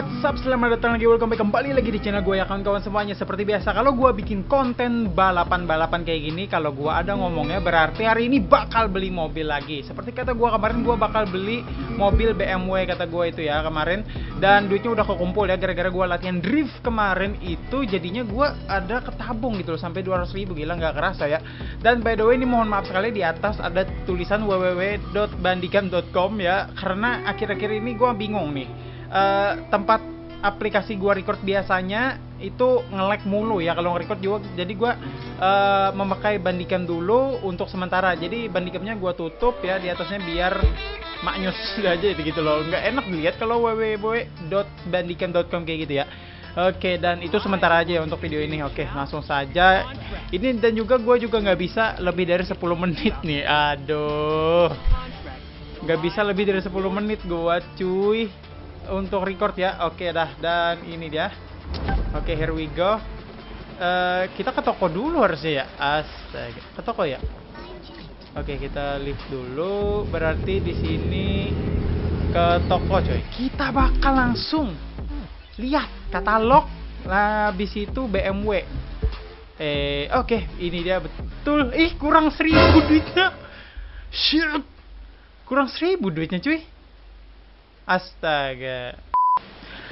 What's up, selamat datang lagi, welcome back kembali lagi di channel gue ya kawan-kawan semuanya. Seperti biasa, kalau gue bikin konten balapan-balapan kayak gini Kalau gue ada ngomongnya berarti hari ini bakal beli mobil lagi. Seperti kata gue kemarin, gue bakal beli mobil BMW kata gue itu ya kemarin. Dan duitnya udah kekumpul ya, gara-gara gue latihan drift kemarin itu Jadinya gue ada ketabung gitu loh, sampai 200 ribu, gila nggak kerasa ya. Dan by the way, ini mohon maaf sekali di atas ada tulisan www.bandicam.com ya. Karena akhir-akhir ini gue bingung nih uh, tempat aplikasi gua record biasanya itu nge-lag mulu ya. Kalau nge-record juga jadi gua uh, memakai bandicam dulu untuk sementara. Jadi bandicamnya gua tutup ya di atasnya biar maknyus aja gitu loh. Nggak enak dilihat kalau www.bandicam.com kayak gitu ya. Oke dan itu sementara aja ya untuk video ini. Oke langsung saja. Ini dan juga gue juga nggak bisa lebih dari 10 menit nih. Aduh. Nggak bisa lebih dari 10 menit gue cuy untuk record ya. Oke dah dan ini dia. Oke, here we go. Uh, kita ke toko dulu harusnya ya. Astaga. Ke toko ya. Oke, kita lift dulu. Berarti di sini ke toko coy. Kita bakal langsung lihat katalog. Lah habis itu BMW. Eh, oke, okay. ini dia betul. Ih, kurang seribu duitnya. Shit. Kurang seribu duitnya cuy. Astaga.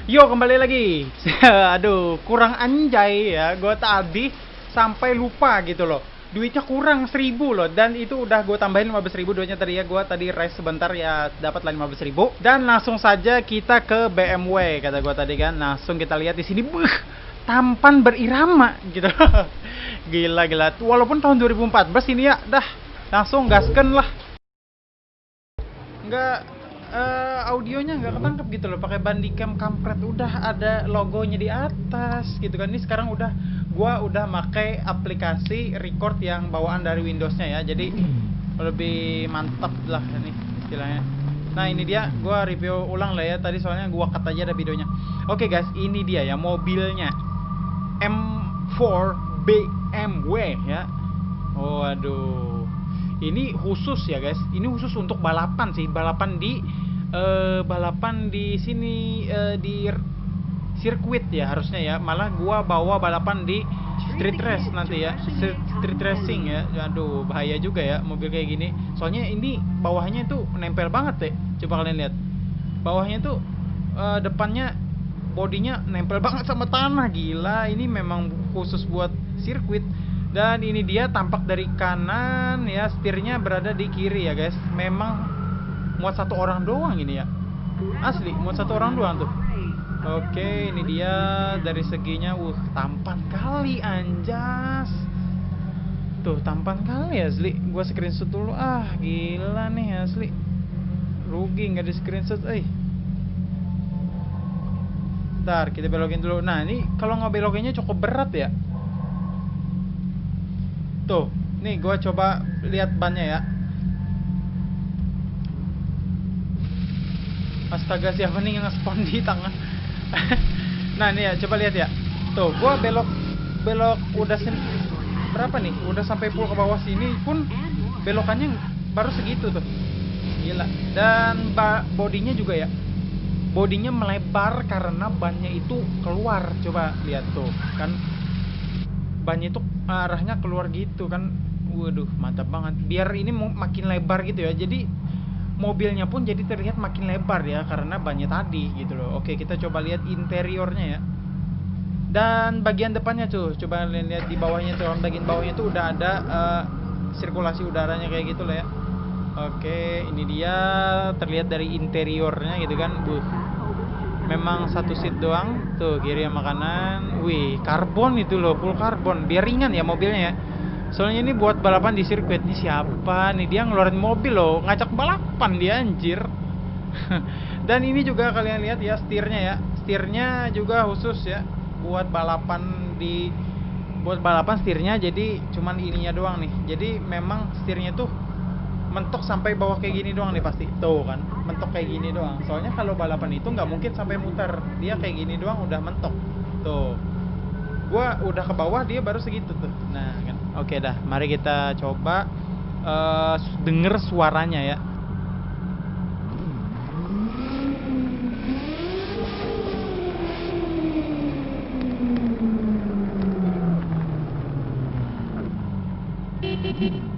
Yo kembali lagi. Aduh, kurang anjay ya. Gue tadi sampai lupa gitu loh. Duitnya kurang seribu loh. Dan itu udah gue tambahin 15 ribu duitnya tadi ya. Gue tadi rest sebentar ya dapat lah 15 ribu. Dan langsung saja kita ke BMW kata gue tadi kan. Langsung kita lihat di sini. Buh tampan berirama gitu gila gila. Walaupun tahun 2014 ini ya dah. Langsung gasken lah. Nggak uh, audionya nggak ketangkep gitu loh pakai bandicam kampret. Udah ada logonya di atas gitu kan. Ini sekarang udah gua udah pakai aplikasi record yang bawaan dari Windowsnya ya. Jadi lebih mantap lah ini istilahnya. Nah ini dia. Gua review ulang lah ya. Tadi soalnya gua cut aja ada videonya. Oke okay, guys. Ini dia ya mobilnya. M4 BMW ya. Oh aduh ini khusus ya guys. Ini khusus untuk balapan sih. Balapan di uh, balapan di sini uh, di sirkuit ya harusnya ya. Malah gua bawa balapan di street race nanti ya. Street racing ya. Aduh bahaya juga ya mobil kayak gini. Soalnya ini bawahnya itu nempel banget deh. Coba kalian lihat. Bawahnya tuh uh, depannya bodinya nempel banget sama tanah. Gila ini memang khusus buat sirkuit dan ini dia tampak dari kanan ya. Setirnya berada di kiri ya guys. Memang muat satu orang doang ini ya. Asli muat satu orang doang tuh. Oke ini dia dari seginya. Uh tampan kali anjas. Tuh tampan kali asli. Gua screenshot dulu. Ah gila nih asli. Rugi nggak di screenshot eh. Ntar kita belokin dulu. Nah ini kalau nggak belokinnya cukup berat ya Tuh, nih gue coba lihat bannya ya. Astaga siapa nih yang nge-spawn di tangan? nah nih ya, coba lihat ya. Tuh, gue belok belok udah sen berapa nih? Udah sampai full ke bawah sini pun belokannya baru segitu tuh. Gila. Dan bodinya juga ya. Bodinya melebar karena bannya itu keluar. Coba lihat tuh, kan bannya itu arahnya keluar gitu kan. Waduh mantap banget. Biar ini makin lebar gitu ya. Jadi mobilnya pun jadi terlihat makin lebar ya karena banyak tadi gitu loh. Oke kita coba lihat interiornya ya. Dan bagian depannya tuh coba lihat di bawahnya tuh bagian bawahnya tuh udah ada uh, sirkulasi udaranya kayak gitu lah ya. Oke ini dia terlihat dari interiornya gitu kan. Buh memang satu seat doang. Tuh kiri yang makanan wih karbon itu loh full karbon. Biar ringan ya mobilnya ya. Soalnya ini buat balapan di sirkuit. Ini siapa nih? Dia ngeluarin mobil loh. Ngajak balapan dia anjir. Dan ini juga kalian lihat ya setirnya ya. Setirnya juga khusus ya buat balapan di buat balapan setirnya. Jadi cuman ininya doang nih. Jadi memang setirnya tuh mentok sampai bawah kayak gini doang nih pasti. Tuh kan mentok kayak gini doang. Soalnya kalau balapan itu nggak mungkin sampai muter. Dia kayak gini doang udah mentok. Tuh. Gua udah ke bawah dia baru segitu tuh. Nah kan. Oke dah mari kita coba uh, denger suaranya ya. Thank you.